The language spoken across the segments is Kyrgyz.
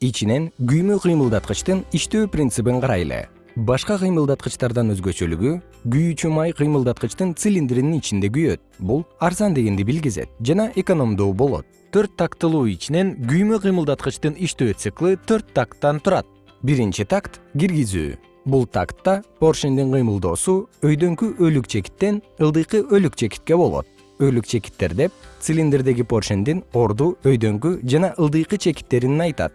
ичинен күймө кыймылдаткычтын иштөө принцибин карайлы. Башка кыймылдаткычтардан өзгөчөлүгү күйүүчү май кыймылдаткычтын цилиндринин ичинде күйөт. Бул арзан дегенди билгизет жана экономдуу болот. Төрт тактылуу ичинен күймө кыймылдаткычтын иштөө циклы төрт такттан турат. Биринчи такт киргизүү. Бул тактта поршендин кыймылдоосу өйдөңкү өлүк чекиттен ылдыйкы өлүк чекитке болот. Өлүк чекиттер деп цилиндрдеги поршендин орду өйдөңкү жана ылдыйкы чекиттерин айтат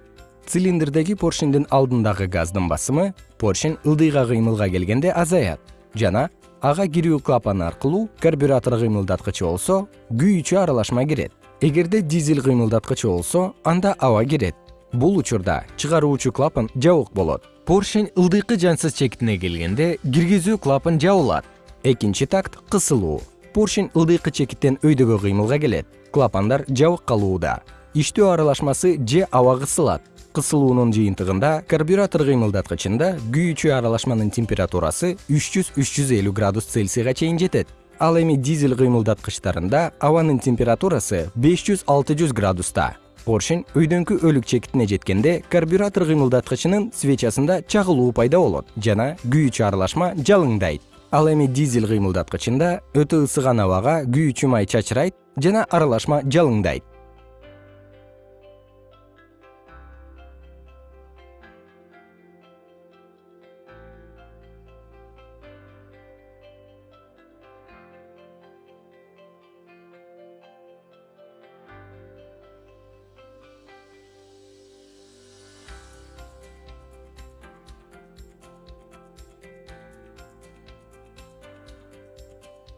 цилиндрдеги поршендин алдындагы газдын басымы поршень ылдыйга кыймылга келгенде азаят. Жана ага кирүү клапаны аркылуу карбюратор кыймылдаткычы болсо күйүүчү аралашма кирет. Эгерде дизель кыймылдаткычы болсо анда аба кирет. Бул учурда чыгаруучу клапан жабык болот. Поршень ылдыйкы жансыз чекитине келгенде киргизүү клапан жабылат. Экинчи такт кысылуу. Поршень ылдыйкы чекиттен өйдөгө кыймылга келет. Клапандар жабык калууда. Иштөө аралашмасы же аба кысылат кысылуунун жыйынтыгында карбюратор кыймылдаткычында күйүүчү аралашманын температурасы үч жүз үч жүз элүү градус цельсийга чейин жетет. Ал эми дизель кыймылдаткычтарында абанын температурасы беш жүз алты жүз градуста. Поршень өйдөңкү өлүк чекитине жеткенде карбюратор кыймылдаткычынын свечасында чагылуу пайда болот жана күйүүчү аралашма жалыңдайт. Ал эми дизель кыймылдаткычында өтө ысыган абага күйүүчү май чачырайт жана аралашма жалыңдайт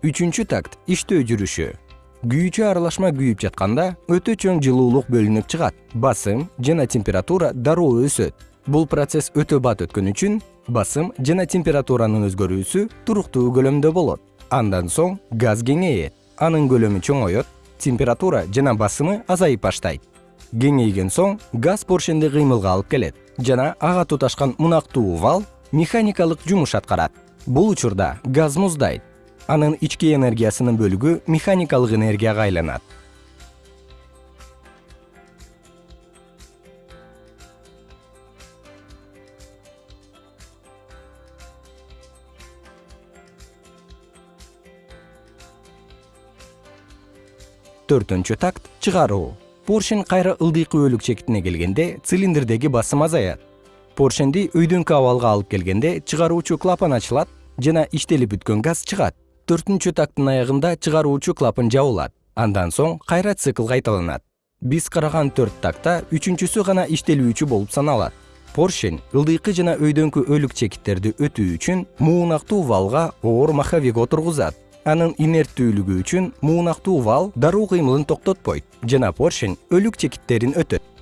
үчүнчү такт иштөө жүрүшү. Күйүүчү аралашма күйүп жатканда өтө чоң жылуулук бөлүнүп чыгат. Басым жана температура дароо өсөт. Бул процесс өтө бат өткөн үчүн басым жана температуранын өзгөрүүсү туруктуу көлөмдө болот. Андан соң газ кеңейет. Анын көлөмү чоңоет температура жана басымы азайып баштайт. Кеңейген соң газ поршенди кыймылга алып келет жана ага туташкан мунактуу вал механикалык жумуш аткарат. Бул учурда газ муздайт анын ички энергиясынын бөлүгү механикалык энергияга айланат. Төртүнчү такт чыгаруу. Поршень кайра ылдыйкы өлүк чекитине келгенде цилиндрдеги басым азаят. Поршенди өйдөңкү абалга алып келгенде чыгаруучу клапан ачылат жана иштелип бүткөн газ чыгат төртүнчү такттын аягында чыгаруучу клапан жабылат. Андан соң кайра цикл кайталанат. Биз караган төрт такта үчүнчүсү гана иштелүүчү болуп саналат. Поршень ылдыйкы жана өйдөңкү өлүк чекиттерди өтүү үчүн муунактуу валга оор маховик отургузат анын инерттүүлүгү үчүн муунактуу вал дароо кыймылын токтотпойт жана поршень өлүк чекиттерин өтөт